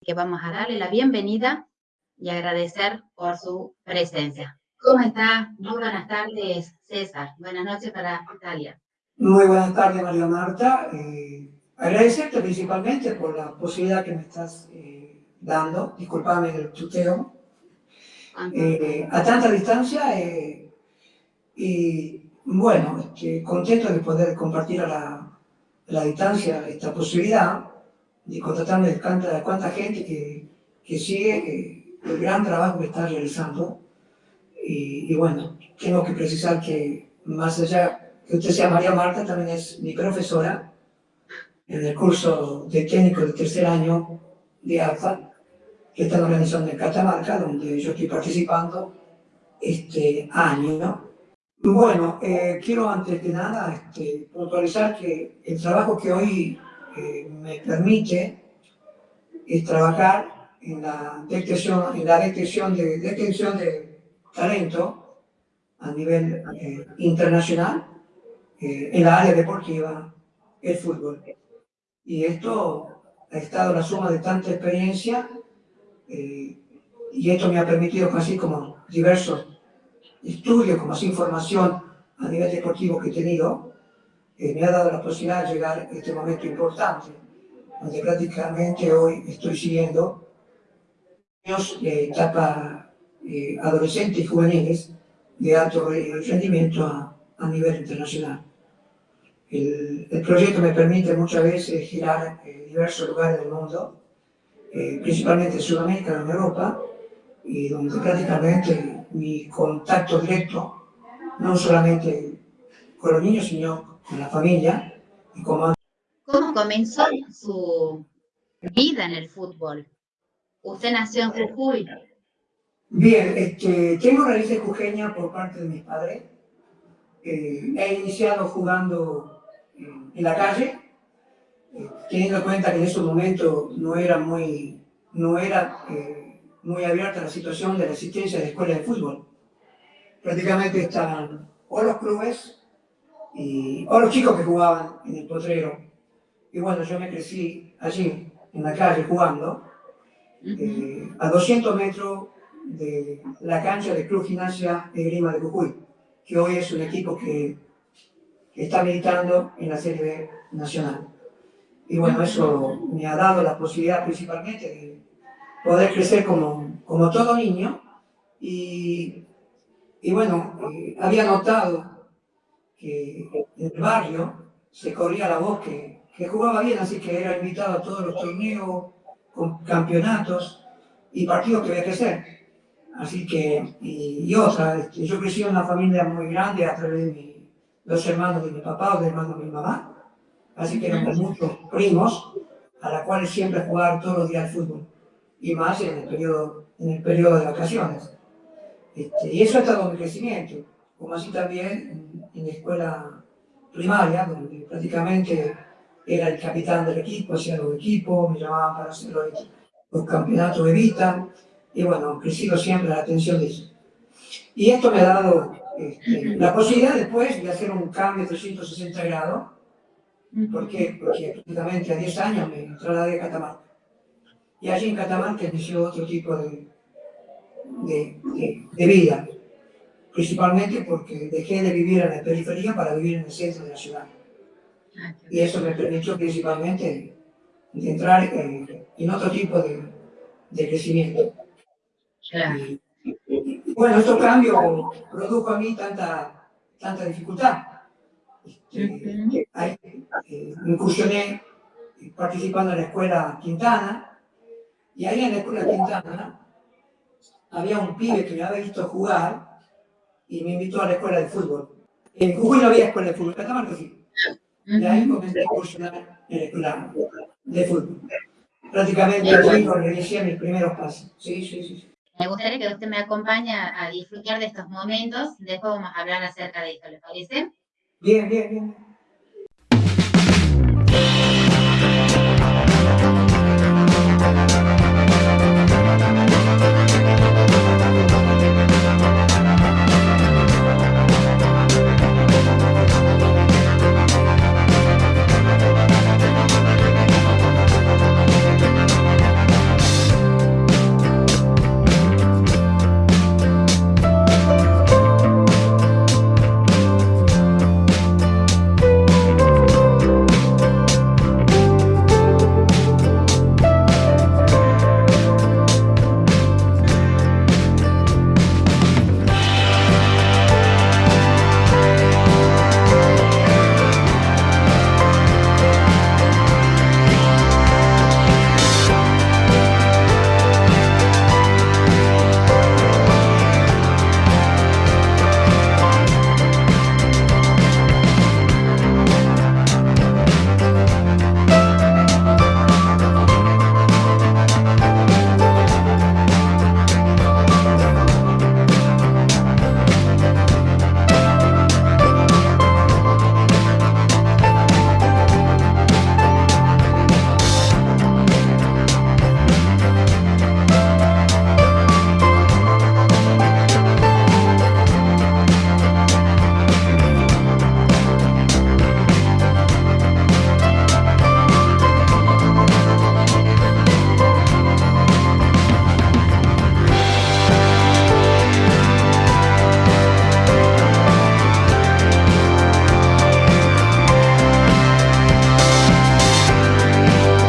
que vamos a darle la bienvenida y agradecer por su presencia. ¿Cómo está? Muy buenas tardes, César. Buenas noches para Italia. Muy buenas tardes, María Marta. Eh, agradecerte principalmente por la posibilidad que me estás eh, dando. Disculpame el tuteo. Eh, a tanta distancia eh, y bueno, este, contento de poder compartir a la, la distancia esta posibilidad de contratarme de cuánta, cuánta gente que, que sigue el gran trabajo que está realizando. Y, y, bueno, tengo que precisar que más allá que usted sea María Marta, también es mi profesora en el curso de técnico de tercer año de ALFA, que está organizando en Catamarca, donde yo estoy participando este año. Bueno, eh, quiero antes de nada este, puntualizar que el trabajo que hoy me permite es trabajar en la detección, en la detección, de, detección de talento a nivel eh, internacional eh, en la área deportiva, el fútbol. Y esto ha estado la suma de tanta experiencia eh, y esto me ha permitido, así como diversos estudios, como así información a nivel deportivo que he tenido, me ha dado la posibilidad de llegar a este momento importante, donde prácticamente hoy estoy siguiendo niños de etapa eh, adolescentes y juveniles de alto rendimiento a, a nivel internacional. El, el, proyecto me permite muchas veces girar en diversos lugares del mundo, eh, principalmente en Sudamérica, en Europa, y donde prácticamente mi contacto directo, no solamente con los niños, sino en la familia. Y ¿Cómo comenzó su vida en el fútbol? ¿Usted nació en Jujuy? Bien, este, tengo raíces jujeñas por parte de mis padres. Eh, he iniciado jugando en, la calle, eh, teniendo en cuenta que en ese momento no era muy, no era, eh, muy abierta la situación de la existencia de escuelas de fútbol. Prácticamente están o los clubes y, o los chicos que jugaban en el potrero. Y bueno, yo me crecí allí, en la calle, jugando, eh, a 200 metros de la cancha del Club Gimnasia de Grima de Jujuy, que hoy es un equipo que, está militando en la Serie B Nacional. Y bueno, eso me ha dado la posibilidad principalmente de poder crecer como, como todo niño. Y, y bueno, eh, había notado que en el barrio se corría la voz que, que, jugaba bien, así que era invitado a todos los torneos, con campeonatos y partidos que había que hacer. Así que, y, y otra, este, yo crecí en una familia muy grande a través de mi, los hermanos de mi papá o de hermanos de mi mamá, así que éramos muchos primos, a la cual siempre jugar todos los días al fútbol, y más en el periodo, en el periodo de vacaciones. Este, y eso ha estado mi crecimiento como así también en, la escuela primaria, donde prácticamente era el capitán del equipo, hacía los equipos, me llamaban para hacer los, campeonatos de vista, y bueno, crecido siempre la atención de eso. Y esto me ha dado este, la posibilidad después de hacer un cambio de 360 grados, ¿por qué? Porque prácticamente a 10 años me trasladé a Catamarca. Y allí en Catamarca inició otro tipo de, de, de vida principalmente porque dejé de vivir en la periferia para vivir en el centro de la ciudad. Ah, y eso me permitió principalmente entrar en, otro tipo de, de crecimiento. Y, bueno, estos cambios produjo a mí tanta, tanta dificultad. Este, eh, incursioné participando en la escuela Quintana, y ahí en la escuela Quintana había un pibe que me había visto jugar y me invitó a la escuela de fútbol. En Jujuy no había escuela de fútbol, Catamarca sí. Y ahí comencé a incursionar en la escuela de fútbol. Prácticamente allí inicié mis primeros pasos. Sí, sí, sí. Me gustaría que usted me acompañe a disfrutar de estos momentos. Después vamos a hablar acerca de esto, ¿le parece? Bien, bien, bien.